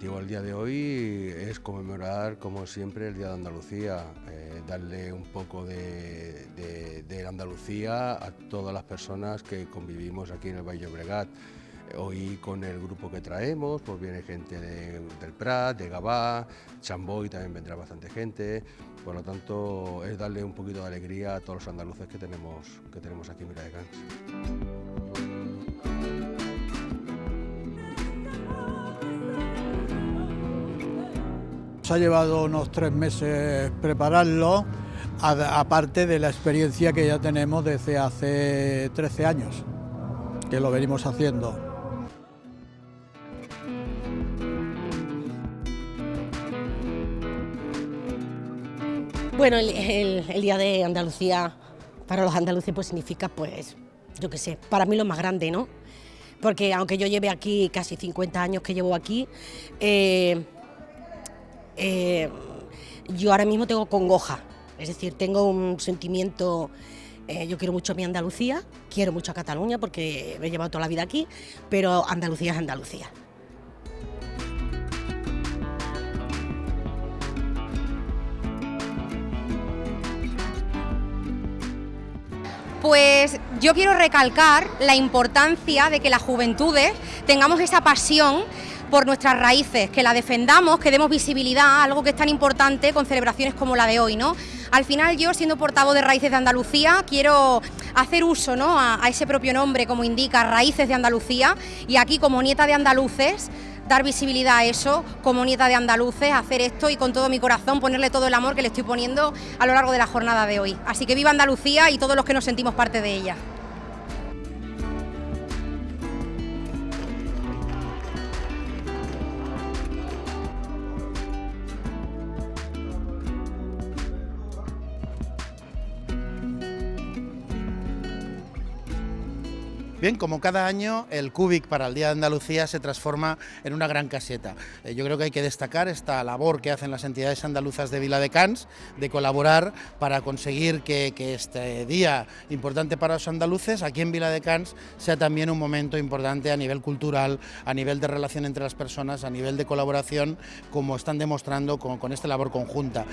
objetivo día de hoy es conmemorar, como siempre, el Día de Andalucía, eh, darle un poco de, de, Andalucía a todas las personas que convivimos aquí en el Valle Obregat. Hoy con el grupo que traemos, pues viene gente del Prat, de Gabá, Chamboy también vendrá bastante gente, por lo tanto es darle un poquito de alegría a todos los andaluces que tenemos, que tenemos aquí en Cans. Ha llevado unos tres meses prepararlo, aparte de la experiencia que ya tenemos desde hace 13 años, que lo venimos haciendo. Bueno, el, Día de Andalucía para los andaluces pues significa, pues, yo qué sé, para mí lo más grande, ¿no? Porque aunque yo lleve aquí casi 50 años que llevo aquí, eh, eh, yo ahora mismo tengo congoja, es decir, tengo un sentimiento, eh, yo quiero mucho a mi Andalucía, quiero mucho a Cataluña porque me he llevado toda la vida aquí, pero Andalucía es Andalucía. Pues yo quiero recalcar la importancia de que las juventudes tengamos esa pasión por nuestras raíces, que la defendamos, que demos visibilidad a algo que es tan importante con celebraciones como la de hoy, ¿no? Al final yo, siendo portavoz de Raíces de Andalucía, quiero hacer uso ¿no? a, a ese propio nombre, como indica, Raíces de Andalucía, y aquí como nieta de andaluces, dar visibilidad a eso, como nieta de andaluces, hacer esto y con todo mi corazón ponerle todo el amor que le estoy poniendo a lo largo de la jornada de hoy. Así que viva Andalucía y todos los que nos sentimos parte de ella. Bien, como cada año, el Cubic para el Día de Andalucía se transforma en una gran caseta. Eh, yo creo que hay que destacar esta labor que hacen las entidades andaluzas de Vila de colaborar para conseguir que, este día importante para los andaluces, aquí en Vila de Cans, sea también un momento importante a nivel cultural, a nivel de relación entre las personas, a nivel de colaboración, como están demostrando con esta labor conjunta.